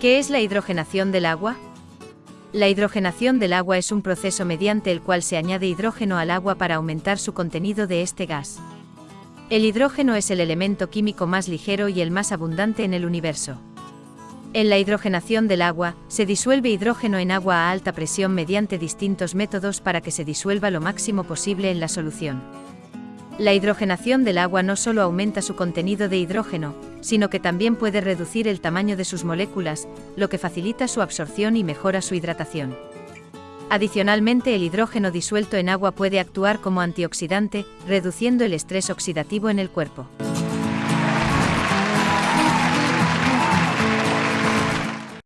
¿Qué es la hidrogenación del agua? La hidrogenación del agua es un proceso mediante el cual se añade hidrógeno al agua para aumentar su contenido de este gas. El hidrógeno es el elemento químico más ligero y el más abundante en el universo. En la hidrogenación del agua, se disuelve hidrógeno en agua a alta presión mediante distintos métodos para que se disuelva lo máximo posible en la solución. La hidrogenación del agua no solo aumenta su contenido de hidrógeno, sino que también puede reducir el tamaño de sus moléculas, lo que facilita su absorción y mejora su hidratación. Adicionalmente, el hidrógeno disuelto en agua puede actuar como antioxidante, reduciendo el estrés oxidativo en el cuerpo.